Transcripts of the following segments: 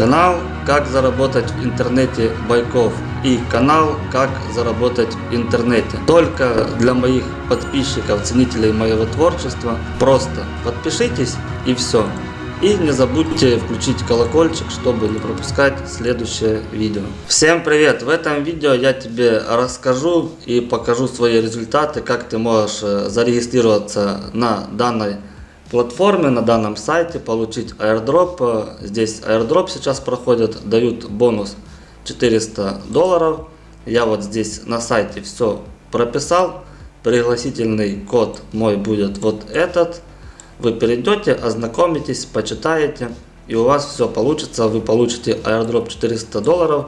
Канал «Как заработать в интернете Байков» и канал «Как заработать в интернете». Только для моих подписчиков, ценителей моего творчества. Просто подпишитесь и все. И не забудьте включить колокольчик, чтобы не пропускать следующее видео. Всем привет! В этом видео я тебе расскажу и покажу свои результаты, как ты можешь э, зарегистрироваться на данной платформе, на данном сайте, получить airdrop. Здесь airdrop сейчас проходит, дают бонус 400 долларов. Я вот здесь на сайте все прописал. Пригласительный код мой будет вот этот. Вы перейдете, ознакомитесь, почитаете. И у вас все получится. Вы получите airdrop 400 долларов.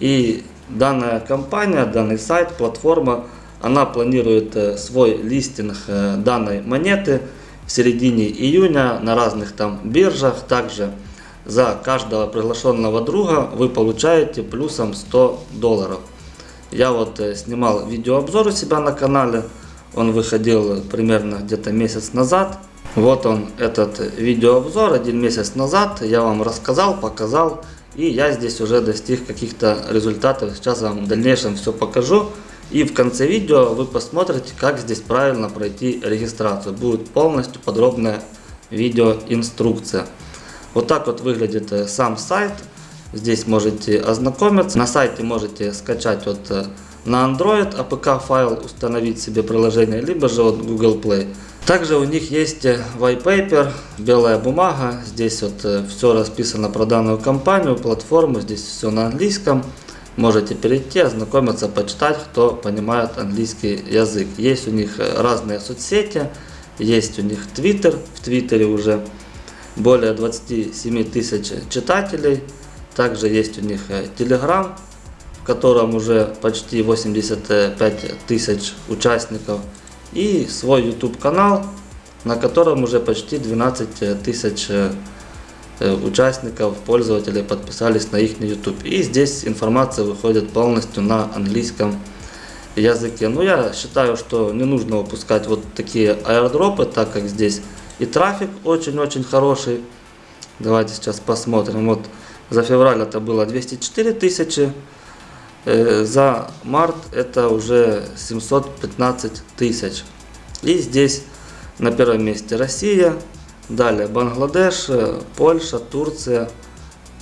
И данная компания, данный сайт, платформа, она планирует э, свой листинг э, данной монеты в середине июня на разных там биржах. Также за каждого приглашенного друга вы получаете плюсом 100 долларов. Я вот э, снимал видеообзор у себя на канале. Он выходил примерно где-то месяц назад. Вот он, этот видеообзор один месяц назад. Я вам рассказал, показал. И я здесь уже достиг каких-то результатов. Сейчас вам в дальнейшем все покажу. И в конце видео вы посмотрите, как здесь правильно пройти регистрацию. Будет полностью подробная видеоинструкция. Вот так вот выглядит э, сам сайт. Здесь можете ознакомиться. На сайте можете скачать вот э, на Android APK файл, установить себе приложение, либо же вот Google Play. Также у них есть э, white paper, белая бумага. Здесь вот все расписано про данную компанию, платформу. Здесь все на английском. Можете перейти, ознакомиться, почитать, кто понимает английский язык. Есть у них разные соцсети, есть у них Twitter, в Твиттере уже более 27 тысяч читателей. Также есть у них Telegram, в котором уже почти 85 тысяч участников. И свой YouTube канал, на котором уже почти 12 тысяч Э, участников, пользователей подписались на их YouTube. И здесь информация выходит полностью на английском языке. Но я считаю, что не нужно выпускать вот такие аирдропы, так как здесь и трафик очень-очень хороший. Давайте сейчас посмотрим. Вот за февраль это было 204 тысячи, э, за март это уже 715 тысяч. И здесь на первом месте Россия, Далее Бангладеш, э, Польша, Турция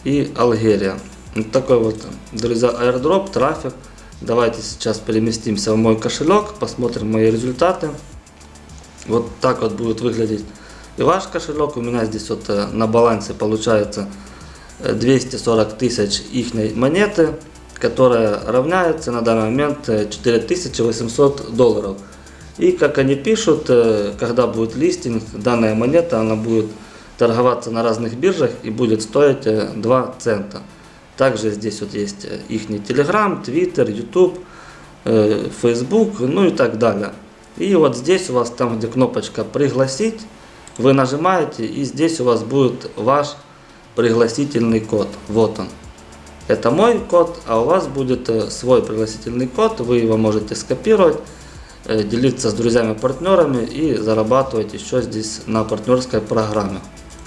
и Алгерия. Вот такой вот, друзья, airdrop, трафик. Давайте сейчас переместимся в мой кошелек, посмотрим мои результаты. Вот так вот будет выглядеть и ваш кошелек. У меня здесь вот э, на балансе получается 240 э, тысяч их монеты, которая равняется на данный момент 4800 долларов. И как они пишут, э, когда будет листинг, данная монета она будет торговаться на разных биржах и будет стоить 2 э, цента. Также здесь вот есть э, их Telegram, Twitter, YouTube, Facebook, ну и так далее. И вот здесь у вас там, где кнопочка «Пригласить», вы нажимаете, и здесь у вас будет ваш пригласительный код. Вот он. Это мой код, а у вас будет свой пригласительный код, вы его можете скопировать Э, делиться с друзьями-партнерами и зарабатывать еще здесь на партнерской программе.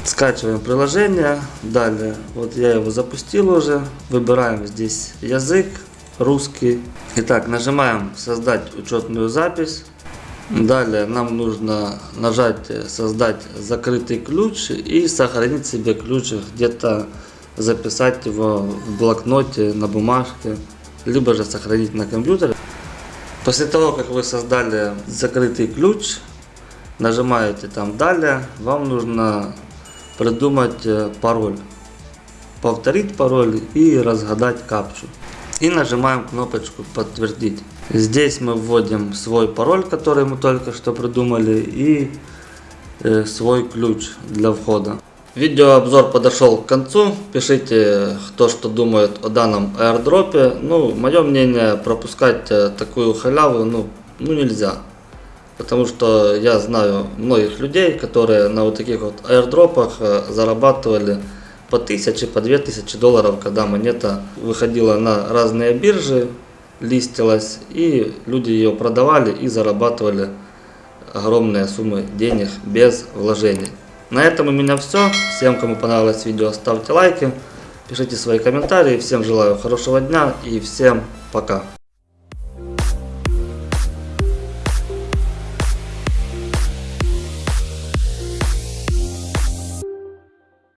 Скачиваем приложение. Далее, вот я его запустил уже. Выбираем здесь язык, русский. Итак, нажимаем создать учетную запись. Далее нам нужно нажать создать закрытый ключ и сохранить себе ключ где-то записать его в блокноте, на бумажке, либо же сохранить на компьютере. После того, как вы создали закрытый ключ, нажимаете там «Далее», вам нужно придумать э, пароль, повторить пароль и разгадать капчу. И нажимаем кнопочку «Подтвердить». Здесь мы вводим свой пароль, который мы только что придумали, и э, свой ключ для входа. Видеообзор подошел к концу. Пишите, кто что думает о данном airdropе. Ну, мое мнение, пропускать э, такую халяву ну, ну нельзя. Потому что я знаю многих людей, которые на вот таких вот airdropах э, зарабатывали по тысяче, по две тысячи долларов, когда монета выходила на разные биржи, листилась, и люди ее продавали и зарабатывали огромные суммы денег без вложений. На этом у меня все. Всем, кому понравилось видео, ставьте лайки, пишите свои комментарии. Всем желаю хорошего дня и всем пока.